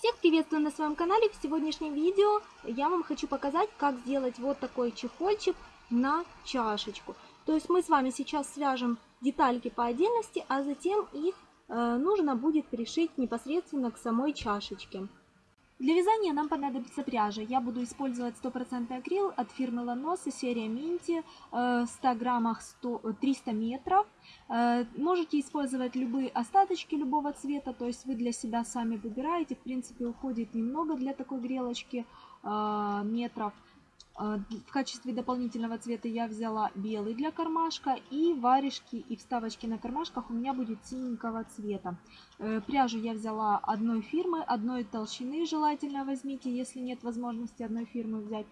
Всех приветствую на своем канале. В сегодняшнем видео я вам хочу показать, как сделать вот такой чехольчик на чашечку. То есть мы с вами сейчас свяжем детальки по отдельности, а затем их э, нужно будет пришить непосредственно к самой чашечке. Для вязания нам понадобится пряжа. Я буду использовать 100% акрил от фирмы Ланоса, серия Минти, в 100 граммах 100, 300 метров. Э, можете использовать любые остаточки любого цвета, то есть вы для себя сами выбираете. В принципе, уходит немного для такой грелочки э, метров. А, в качестве дополнительного цвета я взяла белый для кармашка и варежки и вставочки на кармашках у меня будет синенького цвета. Э, пряжу я взяла одной фирмы, одной толщины желательно возьмите, если нет возможности одной фирмы взять.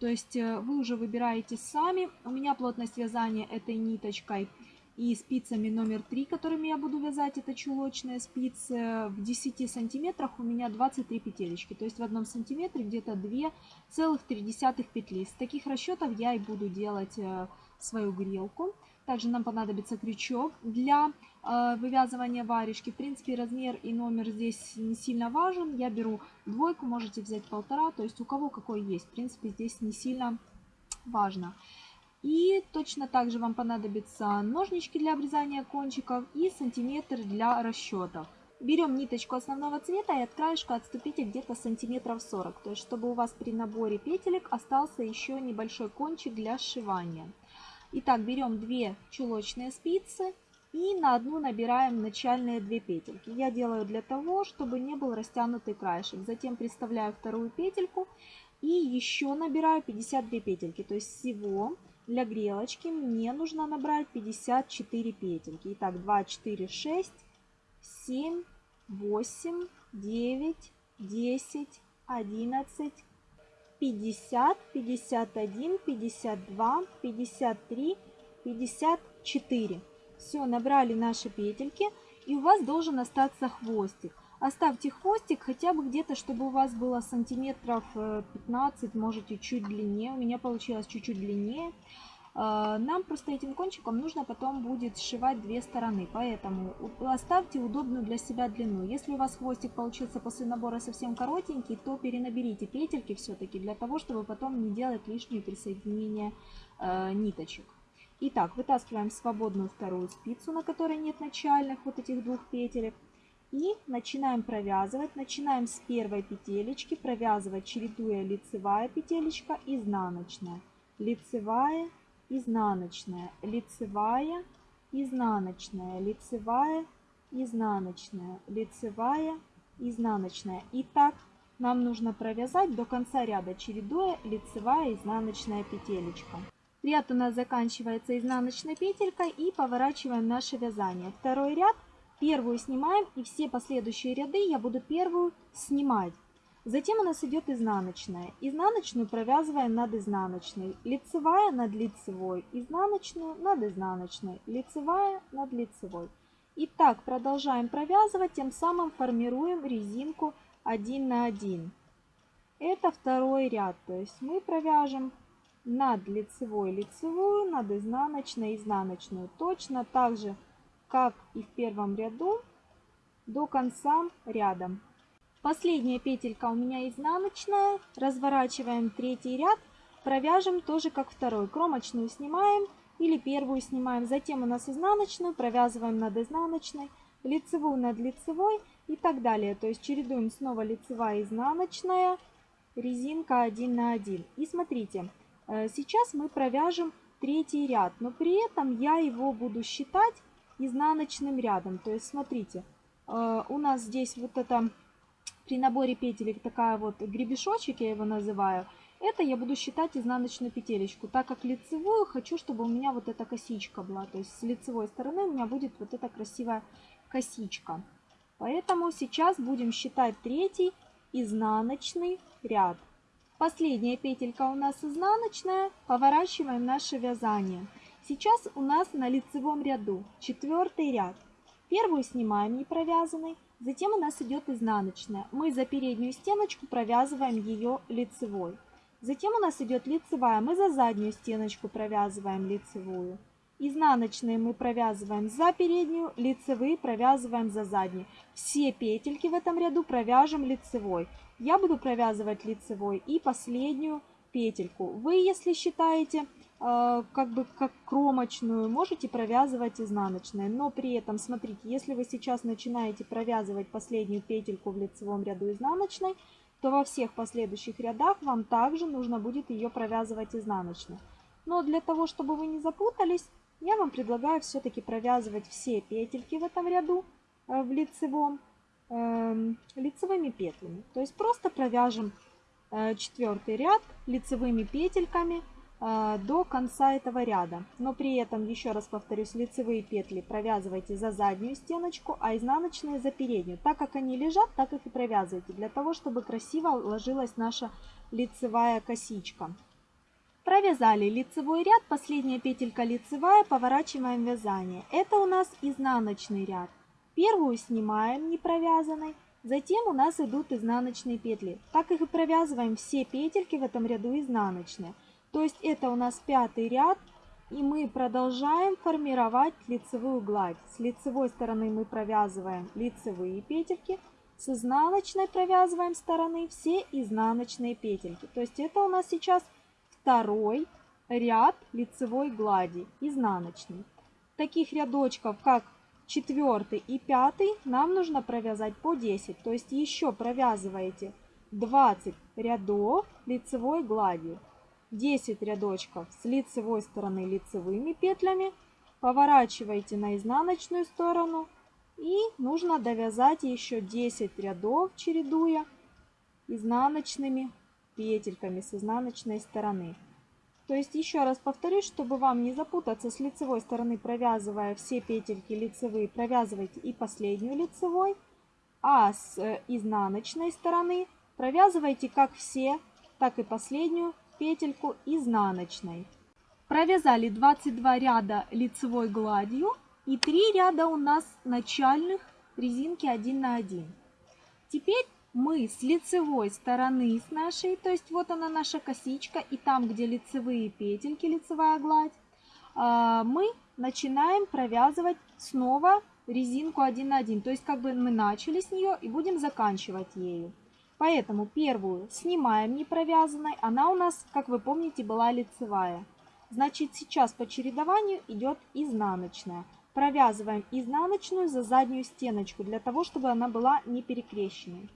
То есть э, вы уже выбираете сами. У меня плотность вязания этой ниточкой и спицами номер 3, которыми я буду вязать, это чулочные спицы, в 10 сантиметрах у меня 23 петелечки. То есть в одном сантиметре где-то 2,3 петли. С таких расчетов я и буду делать э, свою грелку. Также нам понадобится крючок для э, вывязывания варежки. В принципе, размер и номер здесь не сильно важен. Я беру двойку, можете взять полтора. То есть у кого какой есть. В принципе, здесь не сильно важно. И точно так же вам понадобятся ножнички для обрезания кончиков и сантиметр для расчетов. Берем ниточку основного цвета и от краешка отступите где-то сантиметров 40. То есть, чтобы у вас при наборе петелек остался еще небольшой кончик для сшивания. Итак, берем две чулочные спицы и на одну набираем начальные две петельки. Я делаю для того, чтобы не был растянутый краешек. Затем приставляю вторую петельку и еще набираю 52 петельки. То есть всего для грелочки мне нужно набрать 54 петельки. Итак, 2, 4, 6, 7, 8, 9, 10, 11, 50, 51, 52, 53, 54. Все, набрали наши петельки. И у вас должен остаться хвостик. Оставьте хвостик хотя бы где-то, чтобы у вас было сантиметров 15, э, можете чуть длиннее. У меня получилось чуть-чуть длиннее. Э, нам просто этим кончиком нужно потом будет сшивать две стороны, поэтому оставьте удобную для себя длину. Если у вас хвостик получился после набора совсем коротенький, то перенаберите петельки все-таки для того, чтобы потом не делать лишнее присоединение э, ниточек. Итак, вытаскиваем свободную вторую спицу, на которой нет начальных вот этих двух петелек. И начинаем провязывать. Начинаем с первой петелечки, провязывать, чередуя лицевая петелечка, изнаночная, лицевая, изнаночная, лицевая, изнаночная, лицевая, изнаночная, лицевая, изнаночная. И так нам нужно провязать до конца ряда, чередуя лицевая, изнаночная петелечка. Ряд у нас заканчивается изнаночной петелькой и поворачиваем наше вязание. Второй ряд Первую снимаем и все последующие ряды я буду первую снимать. Затем у нас идет изнаночная. Изнаночную провязываем над изнаночной. Лицевая над лицевой. Изнаночную над изнаночной. Лицевая над лицевой. И так продолжаем провязывать, тем самым формируем резинку 1 на 1. Это второй ряд. То есть мы провяжем над лицевой лицевую, над изнаночной изнаночную. Точно так же как и в первом ряду, до конца ряда. Последняя петелька у меня изнаночная. Разворачиваем третий ряд, провяжем тоже как второй. Кромочную снимаем или первую снимаем. Затем у нас изнаночную, провязываем над изнаночной, лицевую над лицевой и так далее. То есть чередуем снова лицевая, изнаночная, резинка 1 на 1. И смотрите, э, сейчас мы провяжем третий ряд, но при этом я его буду считать изнаночным рядом. То есть, смотрите, э, у нас здесь вот это при наборе петелек такая вот гребешочек, я его называю. Это я буду считать изнаночную петелечку, так как лицевую хочу, чтобы у меня вот эта косичка была. То есть с лицевой стороны у меня будет вот эта красивая косичка. Поэтому сейчас будем считать третий изнаночный ряд. Последняя петелька у нас изнаночная. Поворачиваем наше вязание. Сейчас у нас на лицевом ряду четвертый ряд. Первую снимаем не провязанной, затем у нас идет изнаночная. Мы за переднюю стеночку провязываем ее лицевой. Затем у нас идет лицевая, мы за заднюю стеночку провязываем лицевую. Изнаночные мы провязываем за переднюю, лицевые провязываем за заднюю. Все петельки в этом ряду провяжем лицевой. Я буду провязывать лицевой и последнюю петельку. Вы, если считаете как бы как кромочную, можете провязывать изнаночной. Но при этом, смотрите, если вы сейчас начинаете провязывать последнюю петельку в лицевом ряду изнаночной, то во всех последующих рядах вам также нужно будет ее провязывать изнаночной. Но для того, чтобы вы не запутались, я вам предлагаю все-таки провязывать все петельки в этом ряду э, в лицевом э, лицевыми петлями. То есть просто провяжем э, четвертый ряд лицевыми петельками э, до конца этого ряда. Но при этом, еще раз повторюсь, лицевые петли провязывайте за заднюю стеночку, а изнаночные за переднюю. Так как они лежат, так их и провязывайте, для того, чтобы красиво ложилась наша лицевая косичка. Провязали лицевой ряд, последняя петелька лицевая, поворачиваем вязание. Это у нас изнаночный ряд. Первую снимаем не провязанной, затем у нас идут изнаночные петли. Так их и провязываем все петельки в этом ряду изнаночные. То есть это у нас пятый ряд, и мы продолжаем формировать лицевую гладь. С лицевой стороны мы провязываем лицевые петельки, с изнаночной провязываем стороны все изнаночные петельки. То есть это у нас сейчас второй ряд лицевой глади, изнаночный. Таких рядочков, как четвертый и пятый, нам нужно провязать по 10. То есть еще провязываете 20 рядов лицевой гладью. 10 рядочков с лицевой стороны лицевыми петлями. Поворачиваете на изнаночную сторону. И нужно довязать еще 10 рядов, чередуя изнаночными петельками с изнаночной стороны. То есть еще раз повторюсь, чтобы вам не запутаться с лицевой стороны, провязывая все петельки лицевые, провязывайте и последнюю лицевой, а с э, изнаночной стороны провязывайте как все, так и последнюю петельку изнаночной. Провязали 22 ряда лицевой гладью и 3 ряда у нас начальных резинки 1 на 1. Теперь мы с лицевой стороны с нашей, то есть вот она наша косичка, и там, где лицевые петельки, лицевая гладь, а, мы начинаем провязывать снова резинку 1 на 1. То есть как бы мы начали с нее и будем заканчивать ею. Поэтому первую снимаем не провязанной, она у нас, как вы помните, была лицевая. Значит, сейчас по чередованию идет изнаночная. Провязываем изнаночную за заднюю стеночку, для того, чтобы она была не перекрещенной.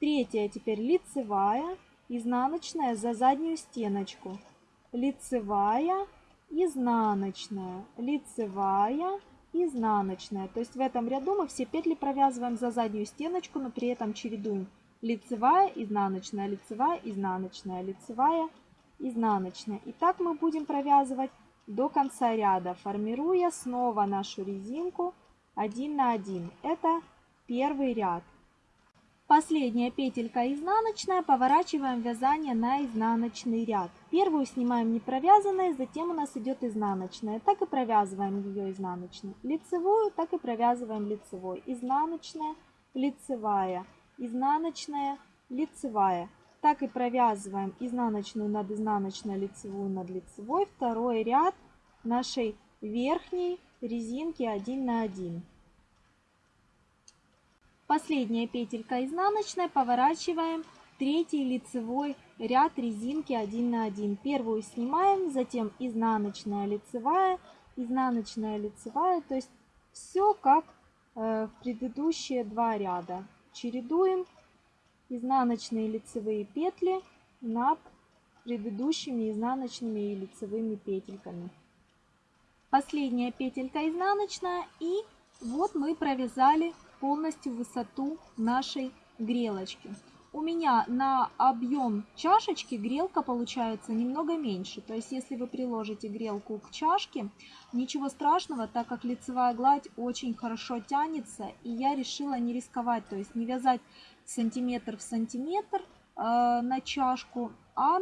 Третья теперь лицевая, изнаночная за заднюю стеночку. Лицевая, изнаночная, лицевая, изнаночная. То есть в этом ряду мы все петли провязываем за заднюю стеночку, но при этом чередуем лицевая, изнаночная, лицевая, изнаночная, лицевая, изнаночная. И так мы будем провязывать до конца ряда, формируя снова нашу резинку 1 на 1. Это первый ряд. Последняя петелька изнаночная, поворачиваем вязание на изнаночный ряд. Первую снимаем не провязанной, затем у нас идет изнаночная. Так и провязываем ее изнаночной. Лицевую, так и провязываем лицевой. Изнаночная, лицевая, изнаночная, лицевая. Так и провязываем изнаночную над изнаночной, лицевую над лицевой. Второй ряд нашей верхней резинки 1 на 1. Последняя петелька изнаночная, поворачиваем третий лицевой ряд резинки 1 на 1. Первую снимаем, затем изнаночная лицевая, изнаночная лицевая, то есть все как э, в предыдущие два ряда. Чередуем изнаночные лицевые петли над предыдущими изнаночными и лицевыми петельками. Последняя петелька изнаночная и вот мы провязали полностью высоту нашей грелочки. У меня на объем чашечки грелка получается немного меньше. То есть, если вы приложите грелку к чашке, ничего страшного, так как лицевая гладь очень хорошо тянется. И я решила не рисковать, то есть не вязать сантиметр в сантиметр э, на чашку, а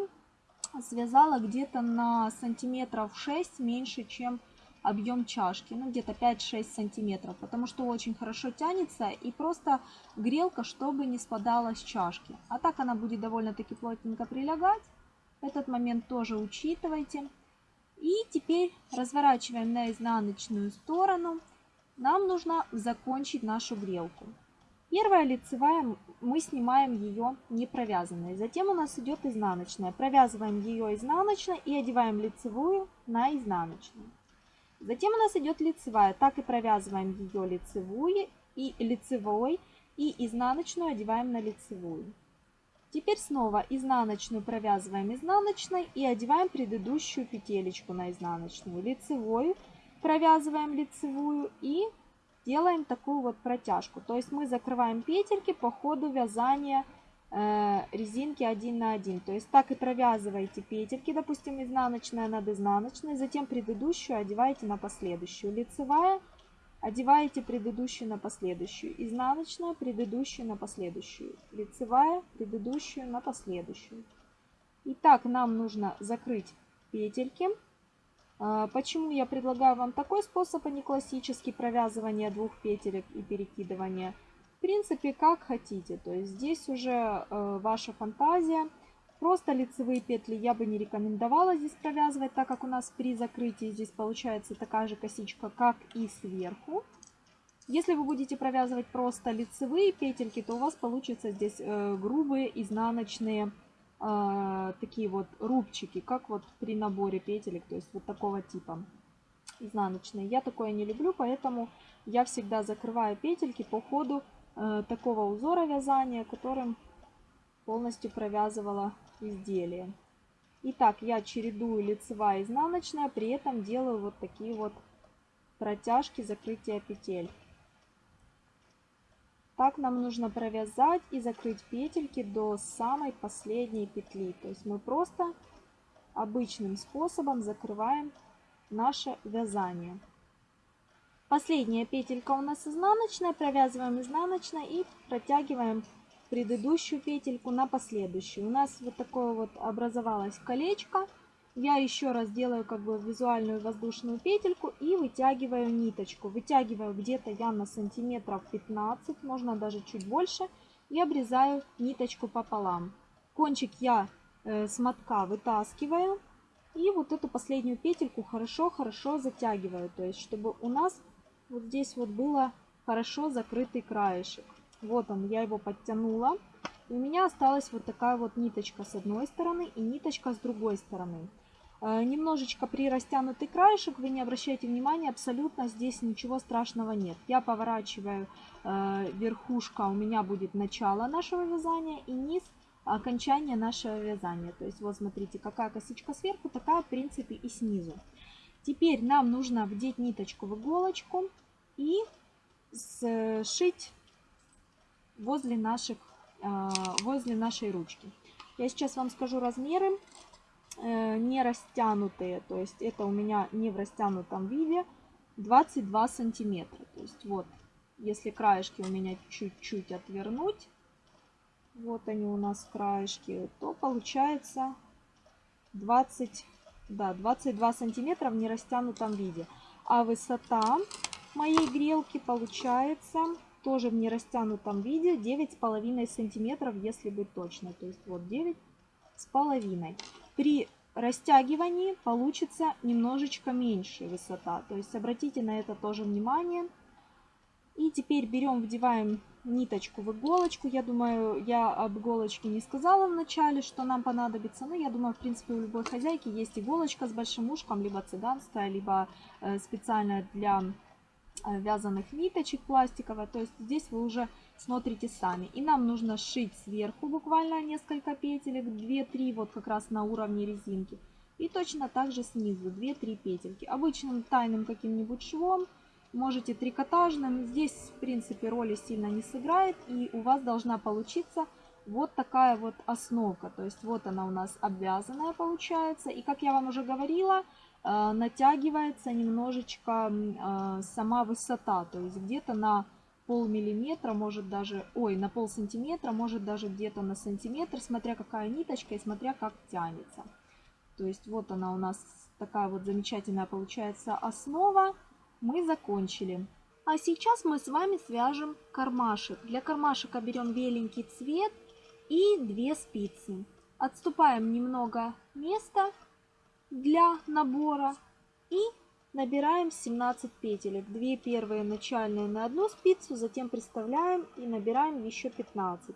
связала где-то на сантиметров 6 меньше, чем объем чашки, ну где-то 5-6 сантиметров, потому что очень хорошо тянется и просто грелка, чтобы не спадала с чашки. А так она будет довольно-таки плотненько прилегать. Этот момент тоже учитывайте. И теперь разворачиваем на изнаночную сторону. Нам нужно закончить нашу грелку. Первая лицевая, мы снимаем ее не провязанной. Затем у нас идет изнаночная. Провязываем ее изнаночной и одеваем лицевую на изнаночную. Затем у нас идет лицевая. Так и провязываем ее лицевую и лицевой и изнаночную одеваем на лицевую. Теперь снова изнаночную провязываем изнаночной и одеваем предыдущую петелечку на изнаночную. Лицевую провязываем лицевую и делаем такую вот протяжку. То есть мы закрываем петельки по ходу вязания резинки 1 на 1. То есть так и провязываете петельки, допустим, изнаночная над изнаночной, затем предыдущую одеваете на последующую. Лицевая одеваете предыдущую на последующую. Изнаночная, предыдущую на последующую. Лицевая, предыдущую на последующую. Итак, нам нужно закрыть петельки. А, почему я предлагаю вам такой способ, а не классический провязывание двух петелек и перекидывание? Принципе, как хотите. То есть здесь уже э, ваша фантазия. Просто лицевые петли я бы не рекомендовала здесь провязывать, так как у нас при закрытии здесь получается такая же косичка, как и сверху. Если вы будете провязывать просто лицевые петельки, то у вас получится здесь э, грубые изнаночные э, такие вот рубчики, как вот при наборе петелек, то есть вот такого типа изнаночные. Я такое не люблю, поэтому я всегда закрываю петельки по ходу э, такого узора вязания, которым полностью провязывала изделие. Итак, я чередую лицевая и изнаночная, при этом делаю вот такие вот протяжки закрытия петель. Так нам нужно провязать и закрыть петельки до самой последней петли. То есть мы просто обычным способом закрываем наше вязание. Последняя петелька у нас изнаночная, провязываем изнаночной и протягиваем предыдущую петельку на последующую. У нас вот такое вот образовалось колечко. Я еще раз делаю как бы визуальную воздушную петельку и вытягиваю ниточку. Вытягиваю где-то я на сантиметров 15, можно даже чуть больше. И обрезаю ниточку пополам. Кончик я э, с мотка вытаскиваю. И вот эту последнюю петельку хорошо-хорошо затягиваю. То есть, чтобы у нас вот здесь вот было хорошо закрытый краешек. Вот он, я его подтянула. И у меня осталась вот такая вот ниточка с одной стороны и ниточка с другой стороны. Э, немножечко при растянутый краешек, вы не обращайте внимания, абсолютно здесь ничего страшного нет. Я поворачиваю э, верхушка, у меня будет начало нашего вязания и низ окончание нашего вязания. То есть вот смотрите, какая косичка сверху, такая в принципе и снизу. Теперь нам нужно вдеть ниточку в иголочку и сшить возле, наших, э, возле нашей ручки. Я сейчас вам скажу размеры. Э, не растянутые, то есть это у меня не в растянутом виде, 22 сантиметра. То есть вот, если краешки у меня чуть-чуть отвернуть, вот они у нас краешки, то получается 20, да, 22 сантиметра в нерастянутом виде. А высота моей грелки получается тоже в нерастянутом виде 9,5 сантиметров, если быть точно. То есть вот 9 с половиной. При растягивании получится немножечко меньше высота. То есть обратите на это тоже внимание. И теперь берем, вдеваем ниточку в иголочку. Я думаю, я об иголочке не сказала в начале, что нам понадобится. Но я думаю, в принципе, у любой хозяйки есть иголочка с большим ушком, либо цыганская, либо э, специальная для вязаных ниточек пластиковая. То есть здесь вы уже смотрите сами. И нам нужно сшить сверху буквально несколько петелек, 2-3 вот как раз на уровне резинки. И точно так же снизу 2-3 петельки. Обычным тайным каким-нибудь швом, можете трикотажным. Здесь в принципе роли сильно не сыграет. И у вас должна получиться вот такая вот основка. То есть вот она у нас обвязанная получается. И как я вам уже говорила, э, натягивается немножечко э, сама высота. То есть где-то на полмиллиметра, может даже, ой, на пол сантиметра, может даже где-то на сантиметр, смотря какая ниточка и смотря как тянется. То есть вот она у нас такая вот замечательная получается основа. Мы закончили. А сейчас мы с вами свяжем кармашек. Для кармашека берем беленький цвет и две спицы. Отступаем немного места для набора и набираем 17 петелек. Две первые начальные на одну спицу, затем приставляем и набираем еще 15.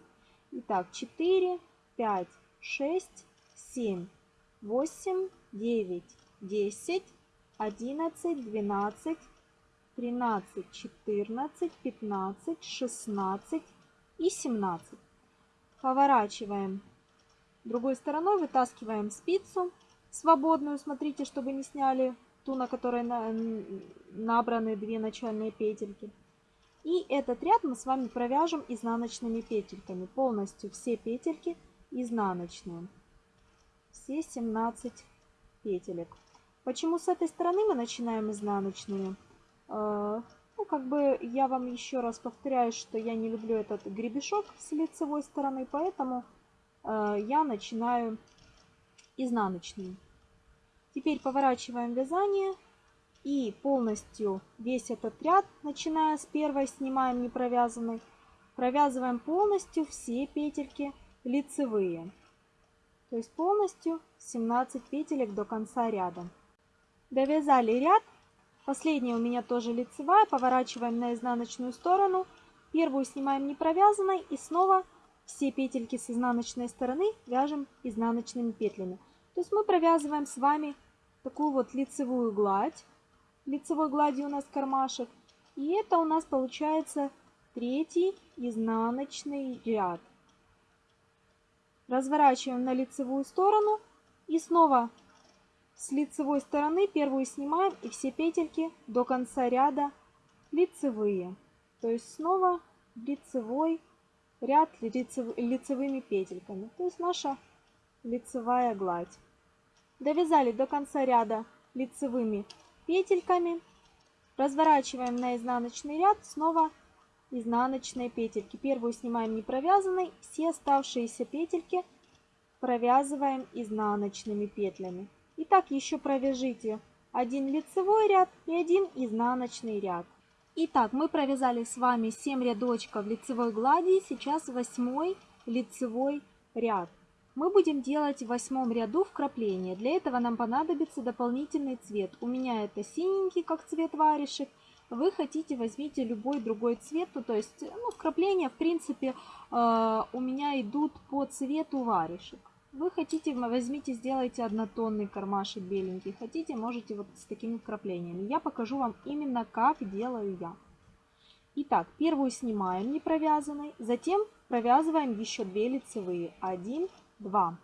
Итак, 4, 5, 6, 7, 8, 9, 10, 11, 12, 13, 14, 15, 16 и 17. Поворачиваем другой стороной, вытаскиваем спицу свободную, смотрите, чтобы не сняли ту, на которой набраны две начальные петельки. И этот ряд мы с вами провяжем изнаночными петельками. Полностью все петельки изнаночные. Все 17 петелек. Почему с этой стороны мы начинаем изнаночными? Э, ну, как бы я вам еще раз повторяю, что я не люблю этот гребешок с лицевой стороны, поэтому э, я начинаю изнаночным. Теперь поворачиваем вязание и полностью весь этот ряд, начиная с первой, снимаем не провязанный, провязываем полностью все петельки лицевые. То есть полностью 17 петелек до конца ряда. Довязали ряд. Последняя у меня тоже лицевая. Поворачиваем на изнаночную сторону. Первую снимаем не провязанной и снова все петельки с изнаночной стороны вяжем изнаночными петлями. То есть мы провязываем с вами такую вот лицевую гладь. Лицевой гладью у нас кармашек. И это у нас получается третий изнаночный ряд. Разворачиваем на лицевую сторону и снова с лицевой стороны первую снимаем и все петельки до конца ряда лицевые. То есть снова лицевой ряд лицевыми петельками. То есть наша лицевая гладь. Довязали до конца ряда лицевыми петельками. Разворачиваем на изнаночный ряд снова изнаночные петельки. Первую снимаем не провязанной, все оставшиеся петельки провязываем изнаночными петлями. Итак, еще провяжите один лицевой ряд и один изнаночный ряд. Итак, мы провязали с вами 7 рядочков лицевой глади, сейчас 8 лицевой ряд мы будем делать в восьмом ряду вкрапления. Для этого нам понадобится дополнительный цвет. У меня это синенький, как цвет варежек. Вы хотите, возьмите любой другой цвет. Ну, то есть, ну, вкрапления, в принципе, э, у меня идут по цвету варежек. Вы хотите, возьмите, сделайте однотонный кармашек беленький. Хотите, можете вот с такими вкраплениями. Я покажу вам именно, как делаю я. Итак, первую снимаем не провязанной, затем провязываем еще две лицевые. Один, 2.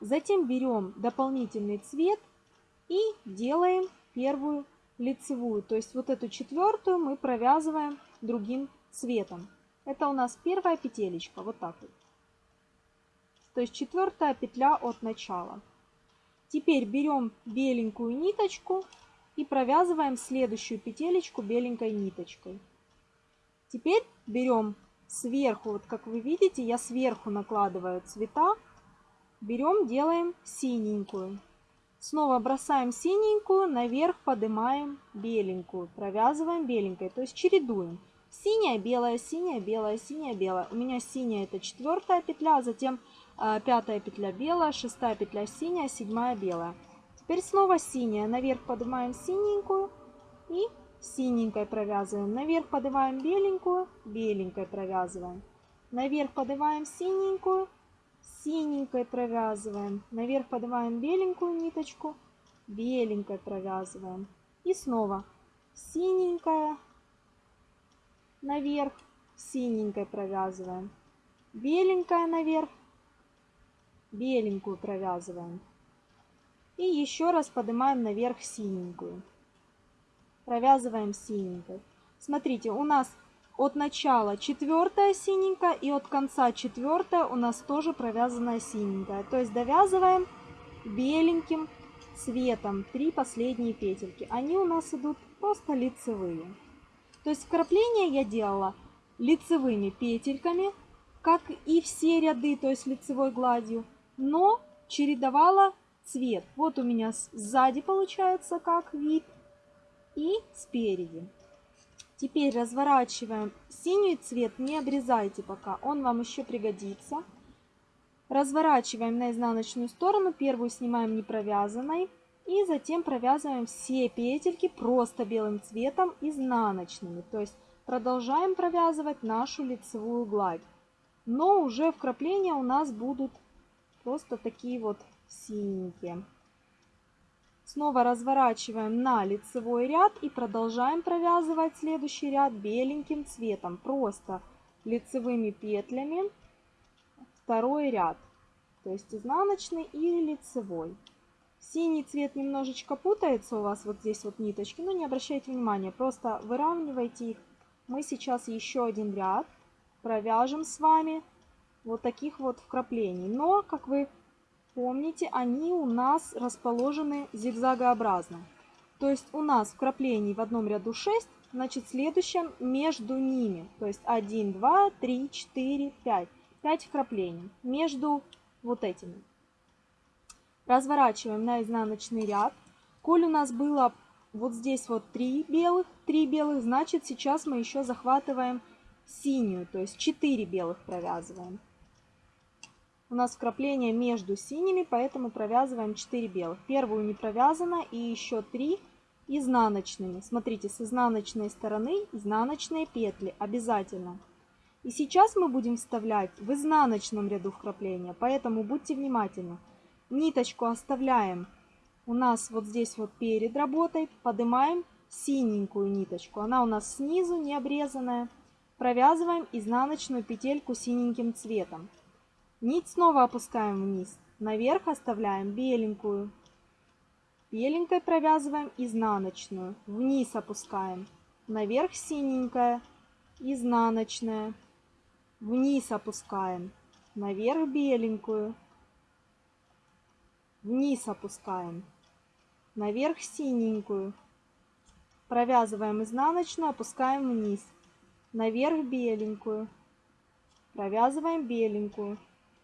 Затем берем дополнительный цвет и делаем первую лицевую. То есть вот эту четвертую мы провязываем другим цветом. Это у нас первая петелечка, вот так вот. То есть четвертая петля от начала. Теперь берем беленькую ниточку и провязываем следующую петелечку беленькой ниточкой. Теперь берем сверху, вот как вы видите, я сверху накладываю цвета Берем, делаем синенькую. Снова бросаем синенькую, наверх поднимаем беленькую. Провязываем беленькой, то есть чередуем. Синяя, белая, синяя, белая, синяя, белая. У меня синяя это четвертая петля, затем э, пятая петля белая, шестая петля синяя, седьмая белая. Теперь снова синяя. Наверх поднимаем синенькую и синенькой провязываем. Наверх поднимаем беленькую, беленькой провязываем. Наверх поднимаем синенькую, синенькой провязываем. Наверх поднимаем беленькую ниточку, беленькой провязываем. И снова синенькая, наверх, синенькой провязываем. Беленькая наверх, беленькую провязываем. И еще раз поднимаем наверх синенькую. Провязываем синенькой. Смотрите, у нас от начала четвертая синенькая и от конца четвертая у нас тоже провязанная синенькая. То есть довязываем беленьким цветом три последние петельки. Они у нас идут просто лицевые. То есть вкрапление я делала лицевыми петельками, как и все ряды, то есть лицевой гладью, но чередовала цвет. Вот у меня сзади получается как вид и спереди. Теперь разворачиваем синий цвет, не обрезайте пока, он вам еще пригодится. Разворачиваем на изнаночную сторону, первую снимаем не провязанной, И затем провязываем все петельки просто белым цветом изнаночными. То есть продолжаем провязывать нашу лицевую гладь. Но уже вкрапления у нас будут просто такие вот синенькие. Снова разворачиваем на лицевой ряд и продолжаем провязывать следующий ряд беленьким цветом. Просто лицевыми петлями второй ряд. То есть изнаночный и лицевой. Синий цвет немножечко путается у вас вот здесь вот ниточки, но не обращайте внимания, просто выравнивайте их. Мы сейчас еще один ряд провяжем с вами вот таких вот вкраплений. Но, как вы помните, они у нас расположены зигзагообразно. То есть у нас вкраплений в одном ряду 6, значит в следующем между ними. То есть 1, 2, 3, 4, 5. 5 вкраплений между вот этими разворачиваем на изнаночный ряд. Коль у нас было вот здесь вот 3 белых, 3 белых, значит сейчас мы еще захватываем синюю, то есть 4 белых провязываем. У нас вкрапление между синими, поэтому провязываем 4 белых. Первую не провязано и еще 3 изнаночными. Смотрите, с изнаночной стороны изнаночные петли обязательно. И сейчас мы будем вставлять в изнаночном ряду вкрапления, поэтому будьте внимательны. Ниточку оставляем у нас вот здесь вот перед работой. Поднимаем синенькую ниточку. Она у нас снизу не обрезанная. Провязываем изнаночную петельку синеньким цветом. Нить снова опускаем вниз. Наверх оставляем беленькую. Беленькой провязываем изнаночную. Вниз опускаем. Наверх синенькая, изнаночная. Вниз опускаем. Наверх беленькую вниз опускаем, наверх синенькую, провязываем изнаночную, опускаем вниз, наверх беленькую, провязываем беленькую,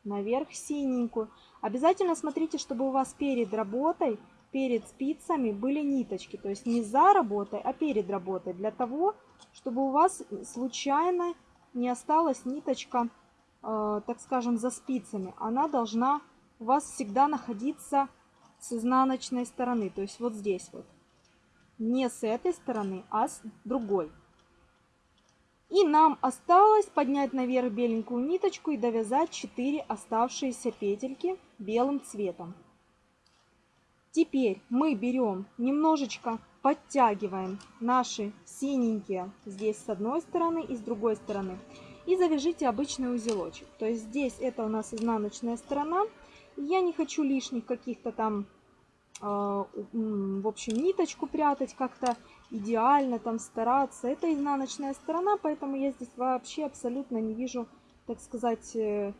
наверх синенькую. Обязательно смотрите, чтобы у вас перед работой, перед спицами были ниточки, то есть не за работой, а перед работой, для того, чтобы у вас случайно не осталась ниточка, э, так скажем, за спицами. Она должна у вас всегда находиться с изнаночной стороны, то есть вот здесь вот. Не с этой стороны, а с другой. И нам осталось поднять наверх беленькую ниточку и довязать 4 оставшиеся петельки белым цветом. Теперь мы берем, немножечко подтягиваем наши синенькие здесь с одной стороны и с другой стороны. И завяжите обычный узелочек. То есть здесь это у нас изнаночная сторона, я не хочу лишних каких-то там, э, в общем, ниточку прятать как-то идеально, там стараться. Это изнаночная сторона, поэтому я здесь вообще абсолютно не вижу, так сказать, э,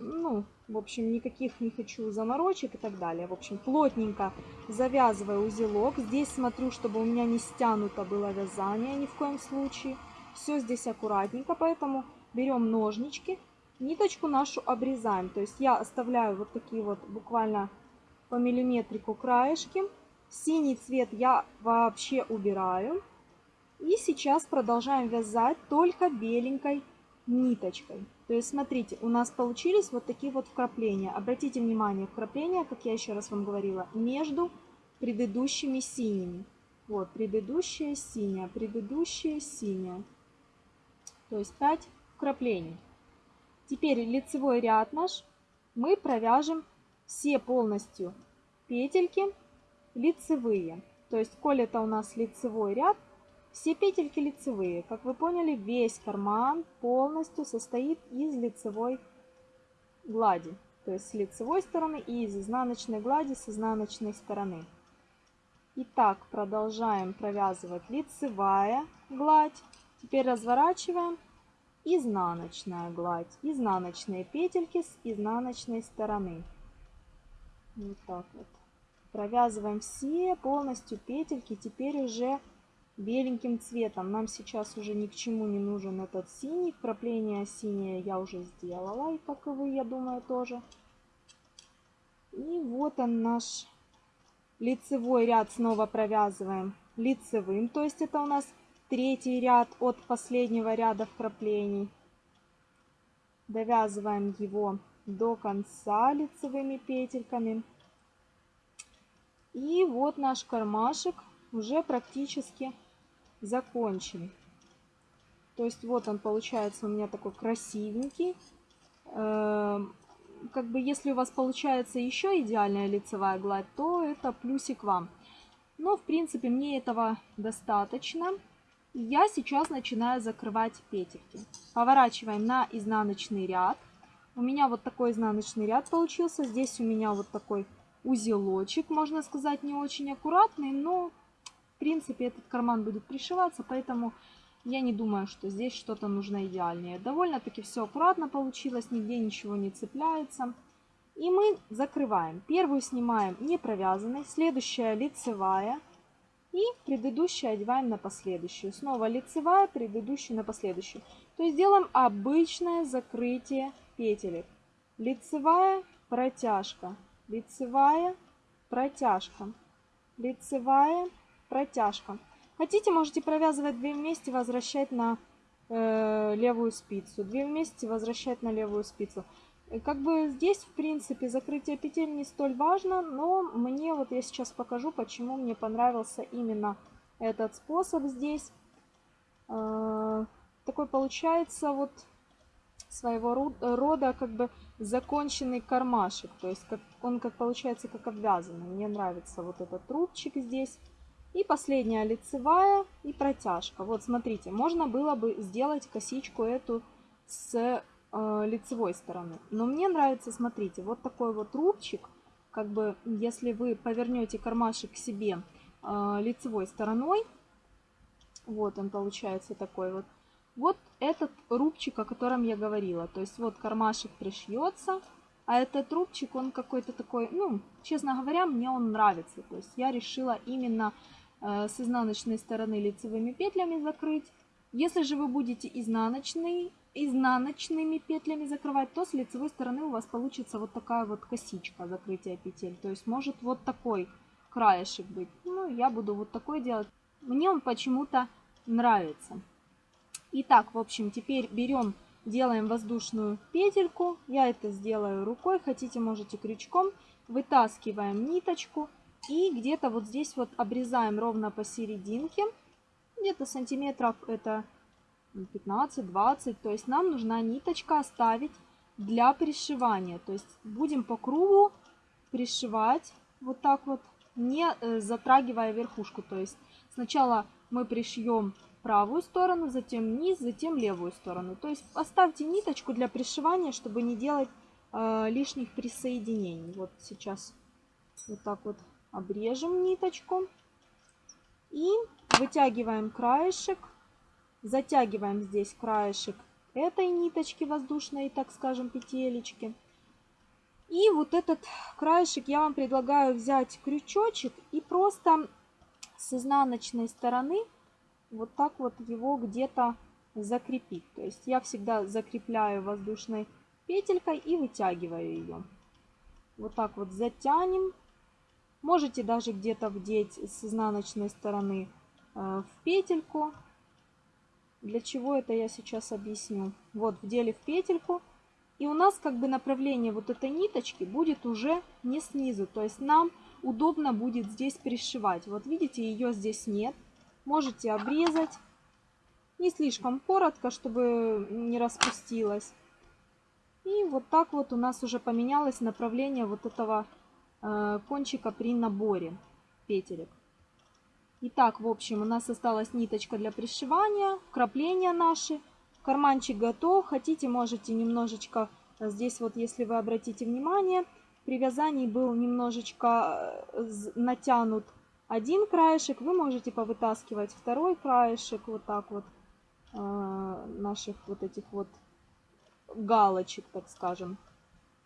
ну, в общем, никаких не хочу заморочек и так далее. В общем, плотненько завязываю узелок. Здесь смотрю, чтобы у меня не стянуто было вязание ни в коем случае. Все здесь аккуратненько, поэтому берем ножнички Ниточку нашу обрезаем. То есть я оставляю вот такие вот буквально по миллиметрику краешки. Синий цвет я вообще убираю. И сейчас продолжаем вязать только беленькой ниточкой. То есть смотрите, у нас получились вот такие вот вкрапления. Обратите внимание, вкрапления, как я еще раз вам говорила, между предыдущими синими. Вот, предыдущая синяя, предыдущая синяя. То есть 5 вкраплений. Теперь лицевой ряд наш мы провяжем все полностью петельки лицевые. То есть, коль это у нас лицевой ряд, все петельки лицевые. Как вы поняли, весь карман полностью состоит из лицевой глади. То есть с лицевой стороны и из изнаночной глади с изнаночной стороны. Итак, продолжаем провязывать лицевая гладь. Теперь разворачиваем изнаночная гладь, изнаночные петельки с изнаночной стороны. Вот так вот. Провязываем все полностью петельки, теперь уже беленьким цветом. Нам сейчас уже ни к чему не нужен этот синий. Вкрапление синее я уже сделала, и как и вы, я думаю, тоже. И вот он наш лицевой ряд снова провязываем лицевым, то есть это у нас третий ряд от последнего ряда вкраплений. Довязываем его до конца лицевыми петельками. И вот наш кармашек уже практически закончен. То есть вот он получается у меня такой красивенький. Эм, как бы если у вас получается еще идеальная лицевая гладь, то это плюсик вам. Но в принципе мне этого достаточно. Я сейчас начинаю закрывать петельки. Поворачиваем на изнаночный ряд. У меня вот такой изнаночный ряд получился. Здесь у меня вот такой узелочек, можно сказать, не очень аккуратный, но в принципе этот карман будет пришиваться, поэтому я не думаю, что здесь что-то нужно идеальнее. Довольно-таки все аккуратно получилось, нигде ничего не цепляется. И мы закрываем. Первую снимаем не провязанной, следующая лицевая. И предыдущую одеваем на последующую. Снова лицевая, предыдущую на последующую. То есть делаем обычное закрытие петелек. Лицевая, протяжка, лицевая, протяжка, лицевая, протяжка. Хотите, можете провязывать две вместе, возвращать на э, левую спицу. Две вместе возвращать на левую спицу. И как бы здесь, в принципе, закрытие петель не столь важно, но мне, вот я сейчас покажу, почему мне понравился именно этот способ здесь. Э, такой получается вот своего рода как бы законченный кармашек. То есть как, он как получается как обвязанный. Мне нравится вот этот трубчик здесь. И последняя лицевая и протяжка. Вот смотрите, можно было бы сделать косичку эту с э, лицевой стороны. Но мне нравится, смотрите, вот такой вот рубчик. Как бы, если вы повернете кармашек к себе э, лицевой стороной, вот он получается такой вот. Вот этот рубчик, о котором я говорила. То есть вот кармашек пришьется, а этот рубчик, он какой-то такой, ну, честно говоря, мне он нравится. То есть я решила именно Э, с изнаночной стороны лицевыми петлями закрыть. Если же вы будете изнаночный, изнаночными петлями закрывать, то с лицевой стороны у вас получится вот такая вот косичка закрытия петель. То есть может вот такой краешек быть. Ну, я буду вот такой делать. Мне он почему-то нравится. Итак, в общем, теперь берем, делаем воздушную петельку. Я это сделаю рукой, хотите можете крючком. Вытаскиваем ниточку и где-то вот здесь вот обрезаем ровно посерединке. Где-то сантиметров это 15-20. То есть нам нужна ниточка оставить для пришивания. То есть будем по кругу пришивать вот так вот, не э, затрагивая верхушку. То есть сначала мы пришьем правую сторону, затем низ, затем левую сторону. То есть оставьте ниточку для пришивания, чтобы не делать э, лишних присоединений. Вот сейчас вот так вот обрежем ниточку и вытягиваем краешек, затягиваем здесь краешек этой ниточки воздушной, так скажем, петелечки. И вот этот краешек я вам предлагаю взять крючочек и просто с изнаночной стороны вот так вот его где-то закрепить. То есть я всегда закрепляю воздушной петелькой и вытягиваю ее. Вот так вот затянем Можете даже где-то вдеть с изнаночной стороны э, в петельку. Для чего это я сейчас объясню. Вот, вдели в петельку. И у нас как бы направление вот этой ниточки будет уже не снизу. То есть нам удобно будет здесь пришивать. Вот видите, ее здесь нет. Можете обрезать. Не слишком коротко, чтобы не распустилась. И вот так вот у нас уже поменялось направление вот этого Э, кончика при наборе петелек. Итак, в общем, у нас осталась ниточка для пришивания, крапления наши. Карманчик готов. Хотите, можете немножечко, э, здесь вот, если вы обратите внимание, при вязании был немножечко э, натянут один краешек. Вы можете повытаскивать второй краешек, вот так вот, наших вот этих вот галочек, так скажем.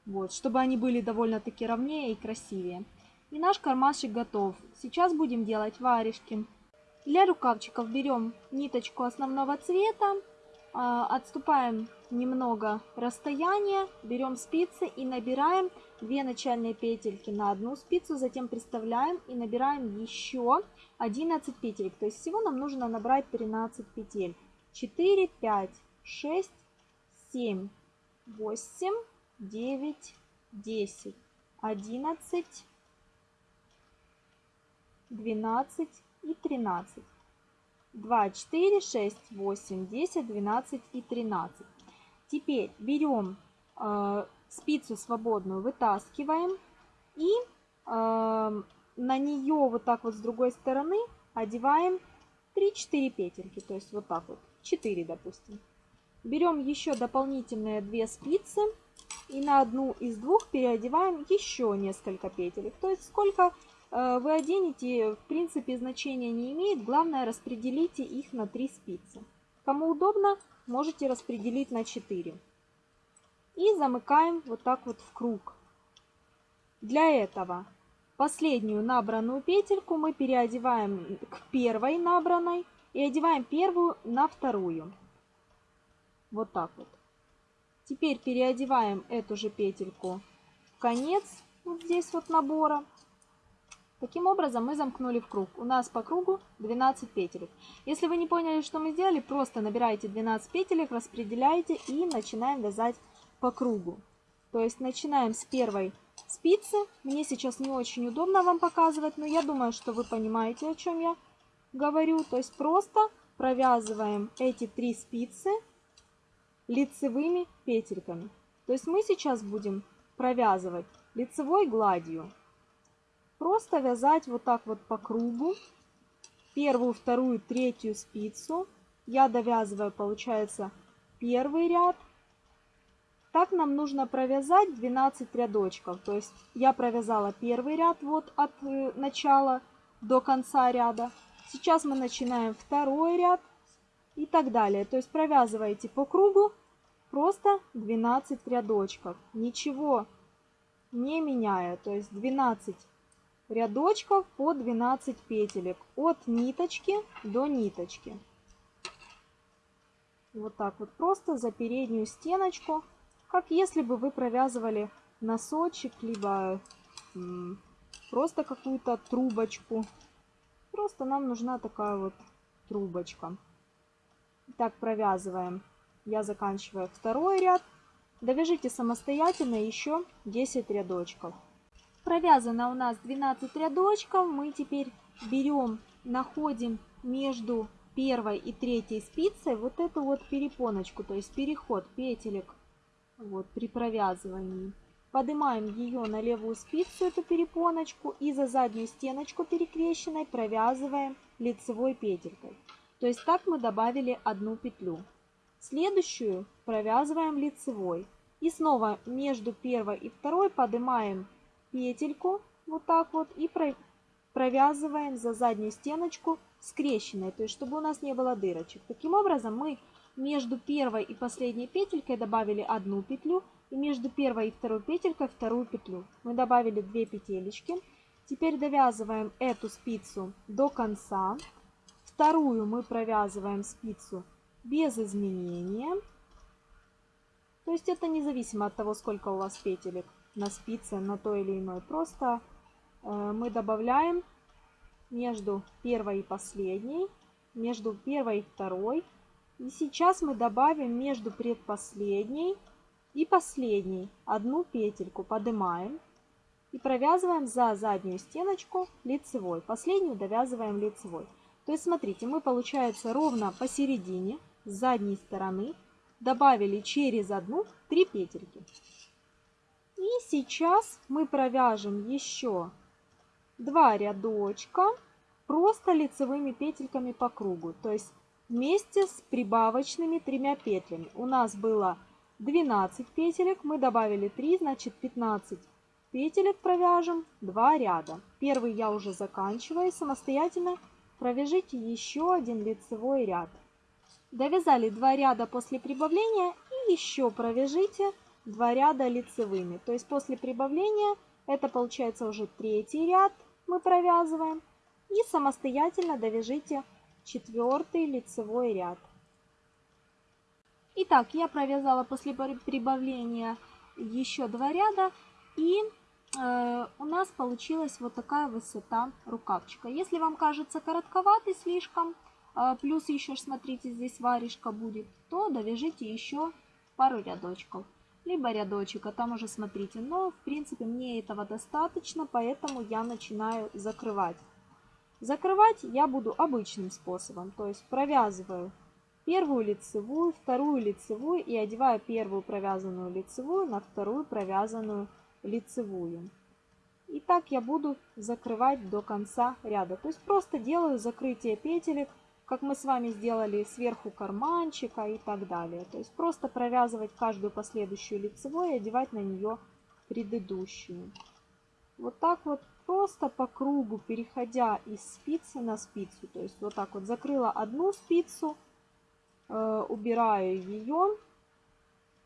Вот, чтобы они были довольно-таки ровнее и красивее. И наш кармашек готов. Сейчас будем делать варежки. Для рукавчиков берем ниточку основного цвета, отступаем немного расстояние, берем спицы и набираем 2 начальные петельки на одну спицу, затем приставляем и набираем еще 11 петель. То есть всего нам нужно набрать 13 петель. 4, 5, 6, 7, 8, девять, десять, одиннадцать, 12 и 13. 2, 4, 6, 8, 10, 12 и 13. Теперь берем э, спицу свободную, вытаскиваем и э, на нее вот так вот с другой стороны одеваем 3-4 петельки, то есть вот так вот, 4 допустим. Берем еще дополнительные 2 спицы и на одну из двух переодеваем еще несколько петелек. То есть сколько вы оденете, в принципе значения не имеет, главное распределите их на 3 спицы. Кому удобно, можете распределить на 4. И замыкаем вот так вот в круг. Для этого Последнюю набранную петельку мы переодеваем к первой набранной и одеваем первую на вторую. Вот так вот. Теперь переодеваем эту же петельку в конец, вот здесь вот набора. Таким образом мы замкнули в круг. У нас по кругу 12 петелек. Если вы не поняли, что мы сделали, просто набираете 12 петелек, распределяете и начинаем вязать по кругу. То есть начинаем с первой спицы. Мне сейчас не очень удобно вам показывать, но я думаю, что вы понимаете, о чем я говорю. То есть просто провязываем эти три спицы лицевыми петельками. То есть мы сейчас будем провязывать лицевой гладью. Просто вязать вот так вот по кругу. Первую, вторую, третью спицу. Я довязываю, получается, первый ряд, так нам нужно провязать 12 рядочков. То есть я провязала первый ряд вот от э, начала до конца ряда. Сейчас мы начинаем второй ряд и так далее. То есть провязываете по кругу просто 12 рядочков. Ничего не меняя. То есть 12 рядочков по 12 петелек от ниточки до ниточки. Вот так вот просто за переднюю стеночку как если бы вы провязывали носочек, либо просто какую-то трубочку. Просто нам нужна такая вот трубочка. Так провязываем. Я заканчиваю второй ряд. Довяжите самостоятельно еще 10 рядочков. Провязано у нас 12 рядочков. Мы теперь берем, находим между первой и третьей спицей вот эту вот перепоночку, то есть переход петелек вот, при провязывании. Поднимаем ее на левую спицу, эту перепоночку, и за заднюю стеночку перекрещенной провязываем лицевой петелькой. То есть так мы добавили одну петлю. Следующую провязываем лицевой. И снова между первой и второй поднимаем петельку вот так вот и провязываем за заднюю стеночку скрещенной, то есть чтобы у нас не было дырочек. Таким образом мы между первой и последней петелькой добавили одну петлю и между первой и второй петелькой вторую петлю. Мы добавили две петелечки. Теперь довязываем эту спицу до конца. Вторую мы провязываем спицу без изменения. То есть это независимо от того, сколько у вас петелек на спице, на то или иной. Просто э, мы добавляем между первой и последней, между первой и второй и сейчас мы добавим между предпоследней и последней одну петельку, поднимаем и провязываем за заднюю стеночку лицевой. Последнюю довязываем лицевой. То есть смотрите, мы получается ровно посередине с задней стороны добавили через одну 3 петельки. И сейчас мы провяжем еще два рядочка просто лицевыми петельками по кругу. То есть вместе с прибавочными тремя петлями. У нас было 12 петелек, мы добавили 3, значит 15 петелек провяжем 2 ряда. Первый я уже заканчиваю, самостоятельно провяжите еще один лицевой ряд. Довязали 2 ряда после прибавления и еще провяжите 2 ряда лицевыми. То есть после прибавления это получается уже третий ряд мы провязываем. И самостоятельно довяжите четвертый лицевой ряд. Итак, я провязала после прибавления еще два ряда и э, у нас получилась вот такая высота рукавчика. Если вам кажется коротковатый слишком, э, плюс еще, смотрите, здесь варежка будет, то довяжите еще пару рядочков. Либо рядочек, а там уже смотрите. Но, в принципе, мне этого достаточно, поэтому я начинаю закрывать Закрывать я буду обычным способом, то есть провязываю первую лицевую, вторую лицевую и одеваю первую провязанную лицевую на вторую провязанную лицевую. И так я буду закрывать до конца ряда. То есть просто делаю закрытие петелек, как мы с вами сделали сверху карманчика и так далее. То есть просто провязывать каждую последующую лицевую и одевать на нее предыдущую. Вот так вот просто по кругу, переходя из спицы на спицу. То есть вот так вот закрыла одну спицу, э, убираю ее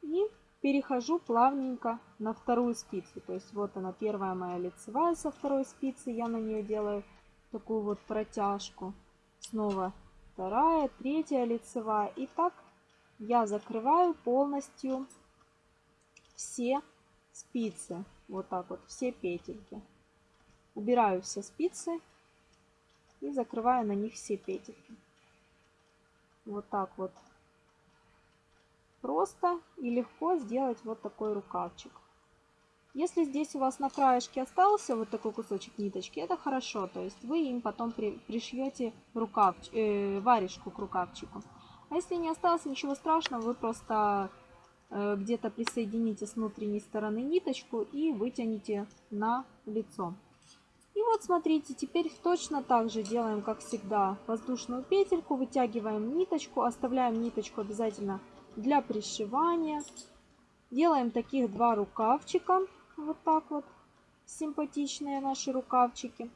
и перехожу плавненько на вторую спицу. То есть вот она первая моя лицевая со второй спицы. Я на нее делаю такую вот протяжку. Снова вторая, третья лицевая. И так я закрываю полностью все спицы. Вот так вот, все петельки. Убираю все спицы и закрываю на них все петельки. Вот так вот. Просто и легко сделать вот такой рукавчик. Если здесь у вас на краешке остался вот такой кусочек ниточки, это хорошо. То есть вы им потом при, пришьете рукав, э, варежку к рукавчику. А если не осталось, ничего страшного, вы просто э, где-то присоедините с внутренней стороны ниточку и вытяните на лицо. И вот смотрите, теперь точно так же делаем, как всегда, воздушную петельку, вытягиваем ниточку, оставляем ниточку обязательно для пришивания. Делаем таких два рукавчика, вот так вот, симпатичные наши рукавчики.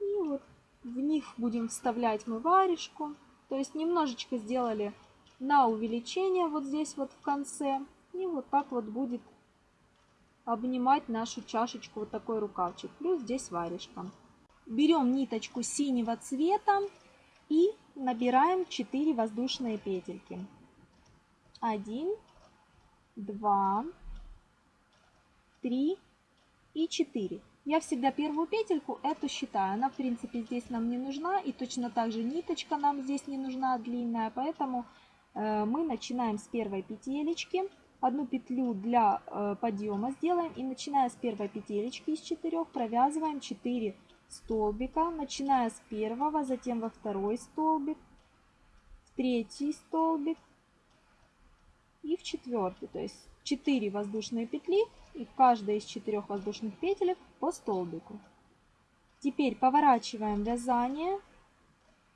И вот в них будем вставлять мы варежку. То есть немножечко сделали на увеличение вот здесь вот в конце. И вот так вот будет обнимать нашу чашечку вот такой рукавчик. Плюс здесь варежка. Берем ниточку синего цвета и набираем 4 воздушные петельки. 1, 2, 3 и 4. Я всегда первую петельку эту считаю. Она, в принципе, здесь нам не нужна. И точно так же ниточка нам здесь не нужна длинная. Поэтому э, мы начинаем с первой петелечки одну петлю для э, подъема сделаем и начиная с первой петелечки из четырех провязываем 4 столбика, начиная с первого, затем во второй столбик, в третий столбик и в четвертый. То есть 4 воздушные петли и в каждой из четырех воздушных петелек по столбику. Теперь поворачиваем вязание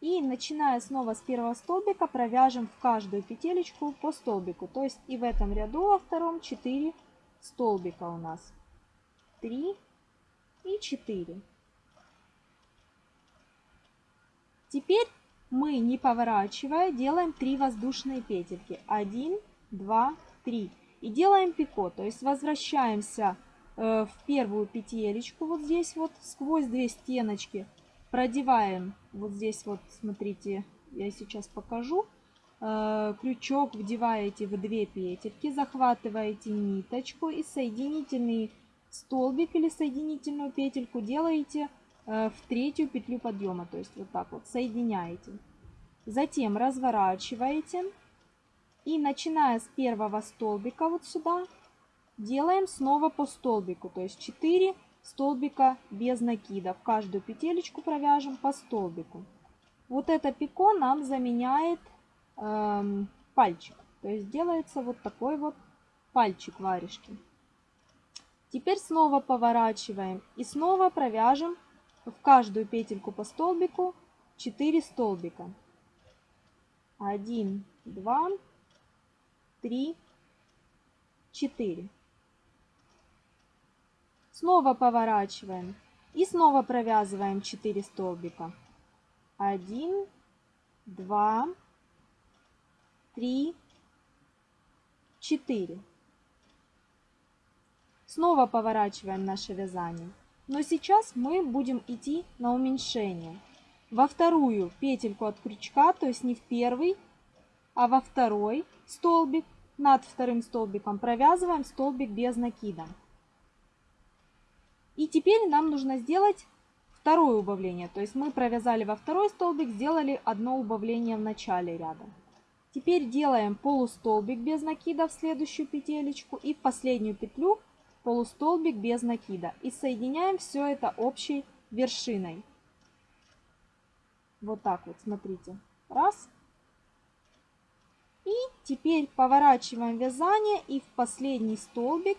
и начиная снова с первого столбика провяжем в каждую петелечку по столбику. То есть и в этом ряду во втором 4 столбика у нас. 3 и 4. Теперь мы, не поворачивая, делаем 3 воздушные петельки. 1, 2, 3. И делаем пико, то есть возвращаемся э, в первую петелечку вот здесь вот сквозь две стеночки продеваем вот здесь вот, смотрите, я сейчас покажу. Э, крючок вдеваете в две петельки, захватываете ниточку и соединительный столбик или соединительную петельку делаете э, в третью петлю подъема, то есть вот так вот соединяете. Затем разворачиваете и начиная с первого столбика вот сюда делаем снова по столбику, то есть 4 столбика без накида. В каждую петелечку провяжем по столбику. Вот это пико нам заменяет э, пальчик. То есть делается вот такой вот пальчик варежки. Теперь снова поворачиваем и снова провяжем в каждую петельку по столбику 4 столбика. 1, 2, 3, 4. Снова поворачиваем и снова провязываем 4 столбика. 1, 2, 3, 4. Снова поворачиваем наше вязание. Но сейчас мы будем идти на уменьшение. Во вторую петельку от крючка, то есть не в первый, а во второй столбик, над вторым столбиком провязываем столбик без накида. И теперь нам нужно сделать второе убавление. То есть мы провязали во второй столбик, сделали одно убавление в начале ряда. Теперь делаем полустолбик без накида в следующую петелечку и в последнюю петлю полустолбик без накида. И соединяем все это общей вершиной. Вот так вот, смотрите. Раз. И теперь поворачиваем вязание и в последний столбик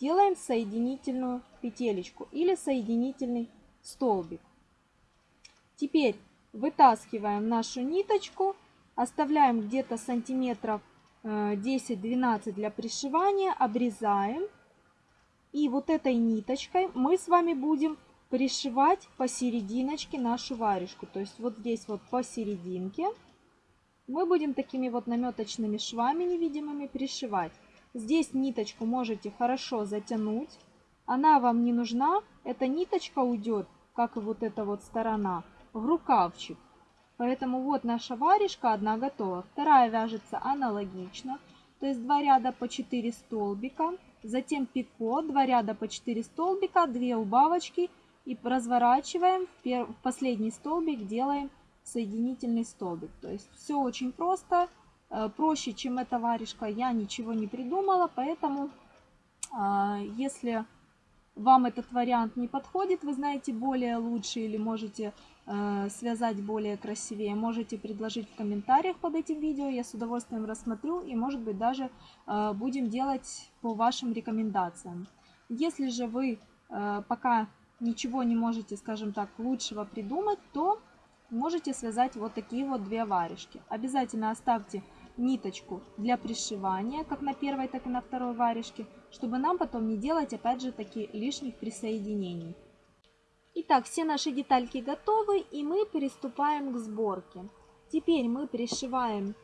делаем соединительную петелечку или соединительный столбик. Теперь вытаскиваем нашу ниточку, оставляем где-то сантиметров 10-12 э, для пришивания, обрезаем. И вот этой ниточкой мы с вами будем пришивать посерединочке нашу варежку. То есть вот здесь вот посерединке мы будем такими вот наметочными швами невидимыми пришивать. Здесь ниточку можете хорошо затянуть. Она вам не нужна. Эта ниточка уйдет, как и вот эта вот сторона, в рукавчик. Поэтому вот наша варежка одна готова. Вторая вяжется аналогично. То есть два ряда по 4 столбика. Затем пико, два ряда по 4 столбика, 2 убавочки. И разворачиваем в последний столбик, делаем соединительный столбик. То есть все очень просто. Э, проще, чем эта варежка, я ничего не придумала, поэтому а, если вам этот вариант не подходит, вы знаете более лучше или можете э, связать более красивее, можете предложить в комментариях под этим видео, я с удовольствием рассмотрю и может быть даже э, будем делать по вашим рекомендациям. Если же вы пока ничего не можете, скажем так, лучшего придумать, то можете связать вот такие вот две варежки. Обязательно оставьте ниточку для пришивания, как на первой, так и на второй варежке, чтобы нам потом не делать, опять же, такие лишних присоединений. Итак, все наши детальки готовы, и мы приступаем к сборке. Теперь мы пришиваем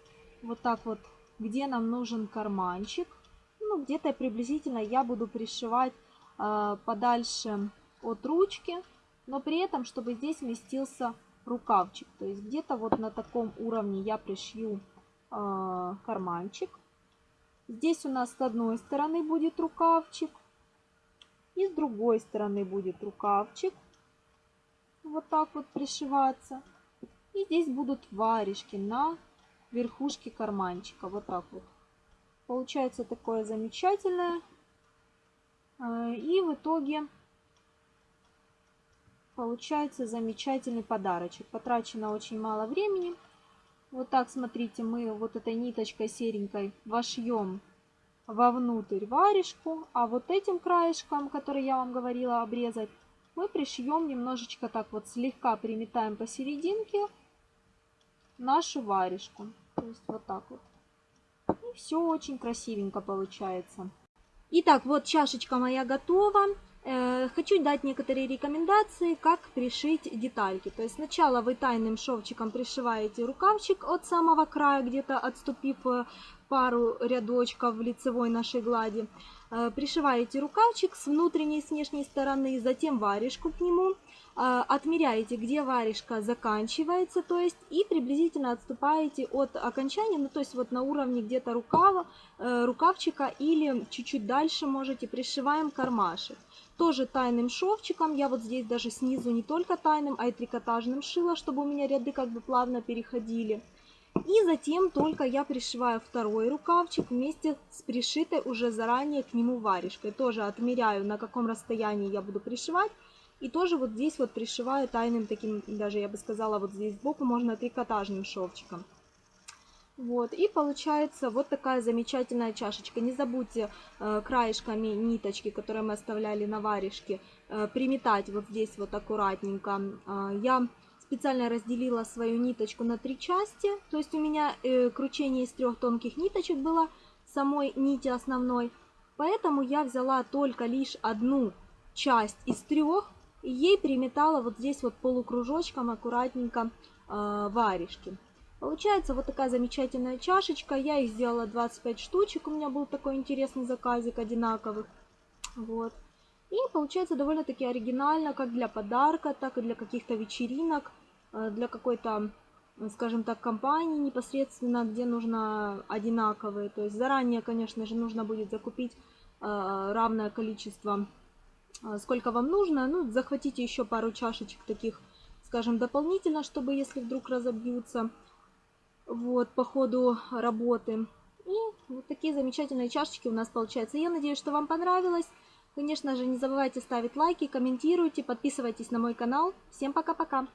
вот так вот, где нам нужен карманчик. Ну, где-то приблизительно я буду пришивать э, подальше от ручки, но при этом, чтобы здесь вместился рукавчик. То есть где-то вот на таком уровне я пришью э, карманчик. Здесь у нас с одной стороны будет рукавчик. И с другой стороны будет рукавчик. Вот так вот пришиваться. И здесь будут варежки на верхушке карманчика. Вот так вот. Получается такое замечательное. А, и в итоге Получается замечательный подарочек. Потрачено очень мало времени. Вот так, смотрите, мы вот этой ниточкой серенькой вошьем вовнутрь варежку, а вот этим краешком, который я вам говорила обрезать, мы пришьем немножечко так вот слегка приметаем посерединке нашу варежку. То есть вот так вот. И все очень красивенько получается. Итак, вот чашечка моя готова. Э, хочу дать некоторые рекомендации, как пришить детальки. То есть сначала вы тайным шовчиком пришиваете рукавчик от самого края, где-то отступив э, пару рядочков в лицевой нашей глади. Э, пришиваете рукавчик с внутренней и с внешней стороны, затем варежку к нему. Отмеряете, где варежка заканчивается, то есть и приблизительно отступаете от окончания, ну то есть вот на уровне где-то рукава, рукавчика или чуть-чуть дальше можете пришиваем кармашек. Тоже тайным шовчиком. Я вот здесь даже снизу не только тайным, а и трикотажным шила, чтобы у меня ряды как бы плавно переходили. И затем только я пришиваю второй рукавчик вместе с пришитой уже заранее к нему варежкой. Тоже отмеряю, на каком расстоянии я буду пришивать. И тоже вот здесь вот пришиваю тайным таким, даже я бы сказала, вот здесь сбоку можно трикотажным шовчиком. Вот, и получается вот такая замечательная чашечка. Не забудьте э, краешками ниточки, которые мы оставляли на варежке, э, приметать вот здесь вот аккуратненько. Э, я специально разделила свою ниточку на три части, то есть у меня э, кручение из трех тонких ниточек было самой нити основной. Поэтому я взяла только лишь одну часть из трех и ей приметала вот здесь вот полукружочком аккуратненько э, варежки. Получается вот такая замечательная чашечка. Я их сделала 25 штучек. У меня был такой интересный заказик одинаковых. Вот. И получается довольно-таки оригинально, как для подарка, так и для каких-то вечеринок, э, для какой-то, скажем так, компании непосредственно, где нужно одинаковые. То есть заранее, конечно же, нужно будет закупить э, равное количество, сколько вам нужно. Ну, захватите еще пару чашечек таких, скажем, дополнительно, чтобы если вдруг разобьются вот, по ходу работы. И вот такие замечательные чашечки у нас получаются. Я надеюсь, что вам понравилось. Конечно же, не забывайте ставить лайки, комментируйте, подписывайтесь на мой канал. Всем пока-пока!